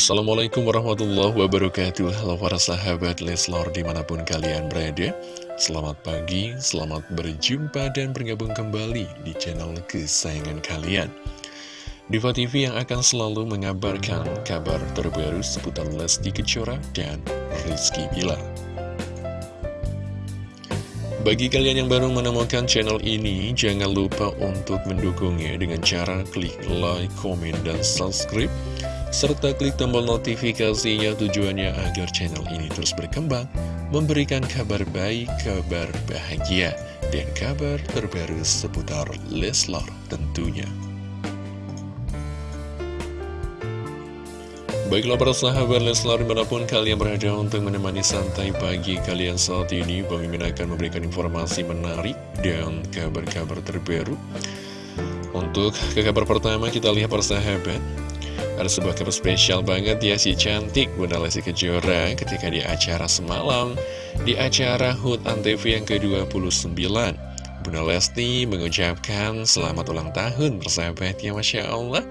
Assalamualaikum warahmatullahi wabarakatuh. Halo para sahabat Leslor di mana pun kalian berada. Selamat pagi, selamat berjumpa dan bergabung kembali di channel kesayangan kalian. Diva TV yang akan selalu mengabarkan kabar terbaru seputar Lesti Kejora dan Rizky Bilar. Bagi kalian yang baru menemukan channel ini, jangan lupa untuk mendukungnya dengan cara klik like, komen, dan subscribe serta klik tombol notifikasinya tujuannya agar channel ini terus berkembang, memberikan kabar baik, kabar bahagia, dan kabar terbaru seputar Leslar tentunya. Baiklah para sahabat Leslar di mana pun kalian berada untuk menemani santai pagi kalian saat ini Bang Mimin akan memberikan informasi menarik dan kabar-kabar terbaru Untuk ke kabar pertama kita lihat para sahabat Ada sebuah kabar spesial banget ya si cantik Bunda Lesti Kejora ketika di acara semalam Di acara HUT Antv yang ke-29 Bunda Lesti mengucapkan selamat ulang tahun persahabat ya Masya Allah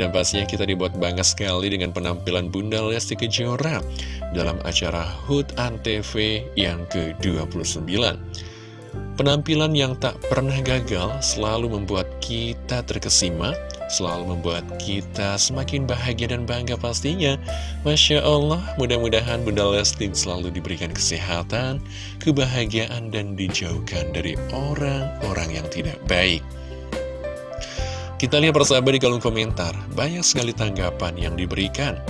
dan pastinya kita dibuat bangga sekali dengan penampilan Bunda Lesti Kejora dalam acara HUT ANTV yang ke-29. Penampilan yang tak pernah gagal selalu membuat kita terkesima, selalu membuat kita semakin bahagia dan bangga pastinya. Masya Allah, mudah-mudahan Bunda Lesti selalu diberikan kesehatan, kebahagiaan, dan dijauhkan dari orang-orang yang tidak baik. Kita lihat persahabat di kolom komentar, banyak sekali tanggapan yang diberikan.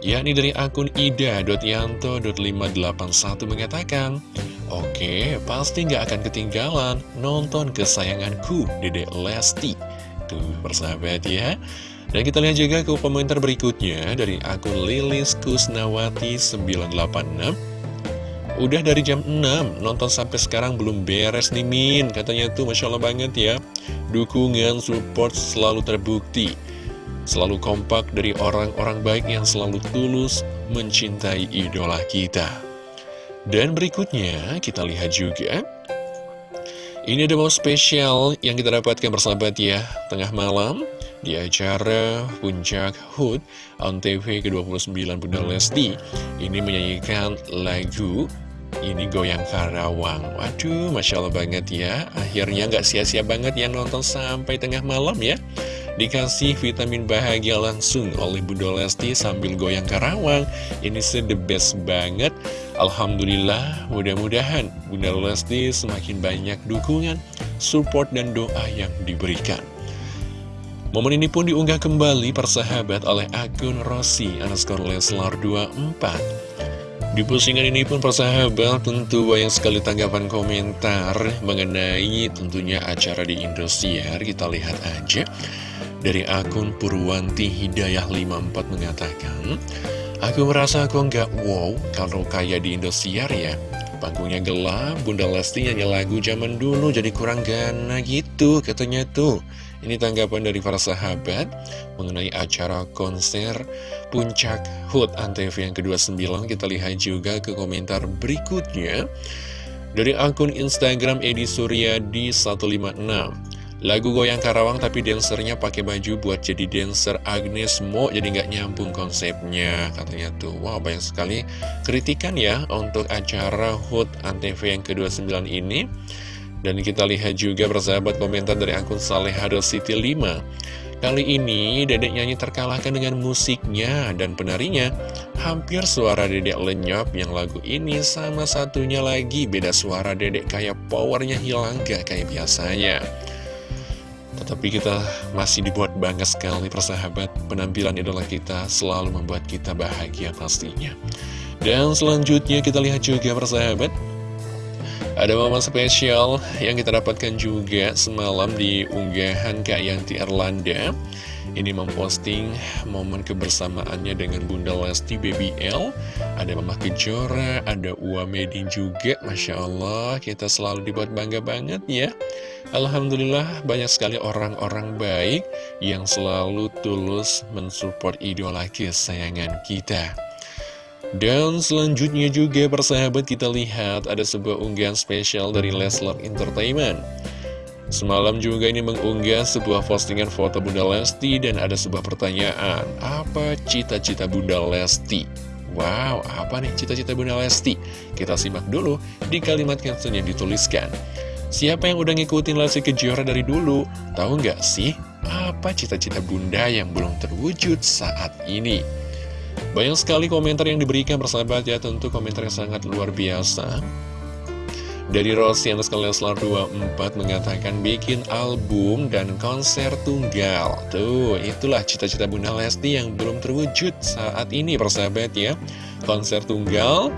Yakni dari akun ida.yanto.581 mengatakan, Oke, pasti nggak akan ketinggalan nonton kesayanganku, Dedek Lesti. Tuh, persahabat ya. Dan kita lihat juga ke komentar berikutnya dari akun Lilis Kusnawati 986. Udah dari jam 6, nonton sampai sekarang belum beres nih Min Katanya tuh Masya Allah banget ya Dukungan, support selalu terbukti Selalu kompak dari orang-orang baik yang selalu tulus mencintai idola kita Dan berikutnya kita lihat juga Ini ada mau spesial yang kita dapatkan bersahabat ya. Tengah malam di acara Puncak HUT TV ke-29 Bunda Lesti. Ini menyanyikan lagu ini goyang Karawang. Waduh, Masya Allah banget ya. Akhirnya nggak sia-sia banget ya nonton sampai tengah malam ya. Dikasih vitamin bahagia langsung oleh Bunda Lesti sambil goyang Karawang. Ini sih the best banget Alhamdulillah, mudah-mudahan Bunda Lesti semakin banyak dukungan, support, dan doa yang diberikan. Momen ini pun diunggah kembali persahabat oleh akun Rossi underscore Leslar 24 di postingan ini pun persahabat tentu banyak sekali tanggapan komentar mengenai tentunya acara di Indosiar. Kita lihat aja. Dari akun Purwanti Hidayah 54 mengatakan, Aku merasa aku nggak wow kalau kayak di Indosiar ya. Panggungnya gelap, Bunda Lesti nyanyi lagu zaman dulu jadi kurang gana gitu katanya tuh. Ini tanggapan dari para sahabat mengenai acara konser Puncak HUT Antv yang ke-29. Kita lihat juga ke komentar berikutnya. Dari akun Instagram Edi Suryadi 156. Lagu Goyang Karawang tapi dancernya pakai baju buat jadi dancer Agnes Mo jadi nggak nyambung konsepnya. Katanya tuh wah wow, banyak sekali kritikan ya untuk acara HUT Antv yang ke-29 ini. Dan kita lihat juga persahabat komentar dari akun Salehado City 5 Kali ini dedek nyanyi terkalahkan dengan musiknya dan penarinya. Hampir suara dedek lenyap yang lagu ini sama satunya lagi. Beda suara dedek kayak powernya hilang gak kayak biasanya Tetapi kita masih dibuat bangga sekali persahabat. Penampilan idola kita selalu membuat kita bahagia pastinya. Dan selanjutnya kita lihat juga persahabat. Ada momen spesial yang kita dapatkan juga semalam di unggahan Kak Yanti Erlanda Ini memposting momen kebersamaannya dengan Bunda Lesti Baby L. Ada Mama Kejora, ada Ua Medin juga Masya Allah, kita selalu dibuat bangga banget ya. Alhamdulillah banyak sekali orang-orang baik yang selalu tulus mensupport idola kesayangan kita. Dan selanjutnya juga persahabat kita lihat ada sebuah unggahan spesial dari Leslar Entertainment Semalam juga ini mengunggah sebuah postingan foto Bunda Lesti dan ada sebuah pertanyaan, apa cita-cita Bunda Lesti? Wow, apa nih cita-cita Bunda Lesti? Kita simak dulu di kalimat caption yang dituliskan. Siapa yang udah ngikutin Lesti Kejora dari dulu? Tahu nggak sih, apa cita-cita Bunda yang belum terwujud saat ini? Banyak sekali komentar yang diberikan persahabat ya, tentu komentar yang sangat luar biasa. Dari Rosian Leslar 24 mengatakan bikin album dan konser tunggal. Tuh, itulah cita-cita Bunda Lesti yang belum terwujud saat ini persahabat ya. Konser tunggal,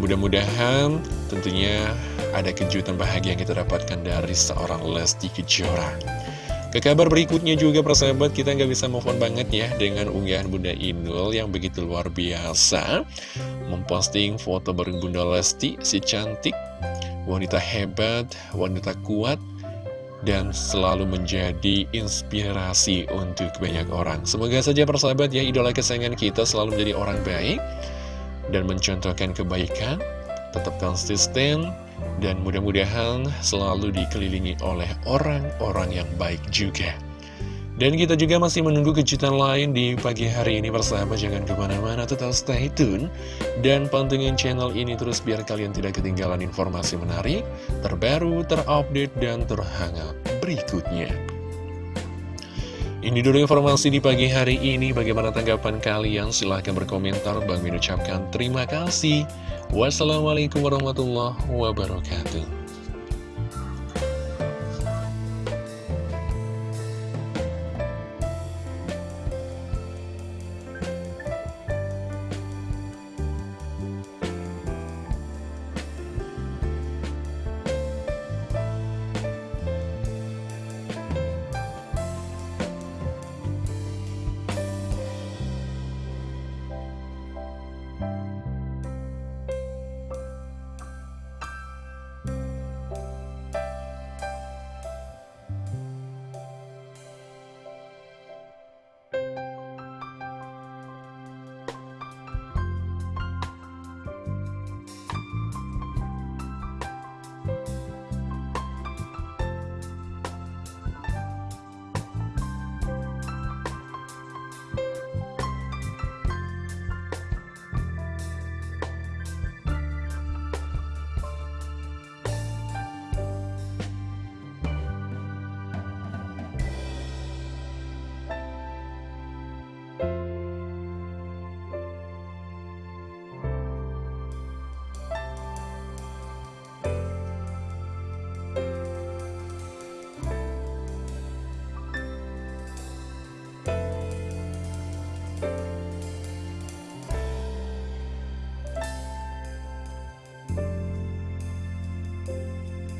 mudah-mudahan tentunya ada kejutan bahagia yang kita dapatkan dari seorang Lesti Kejora. Ke kabar berikutnya juga persahabat kita nggak bisa move on banget ya dengan unggahan Bunda Inul yang begitu luar biasa memposting foto bareng Bunda Lesti si cantik wanita hebat, wanita kuat, dan selalu menjadi inspirasi untuk banyak orang. Semoga saja persahabat ya, idola kesayangan kita selalu menjadi orang baik dan mencontohkan kebaikan, tetap konsisten, dan mudah-mudahan selalu dikelilingi oleh orang-orang yang baik juga. Dan kita juga masih menunggu kejutan lain di pagi hari ini bersama Jangan ke mana-mana, tetap stay tune Dan pantengin channel ini terus biar kalian tidak ketinggalan informasi menarik Terbaru, terupdate, dan terhangat berikutnya ini dulu informasi di pagi hari ini. Bagaimana tanggapan kalian? Silahkan berkomentar. Bang mengucapkan terima kasih. Wassalamualaikum warahmatullahi wabarakatuh.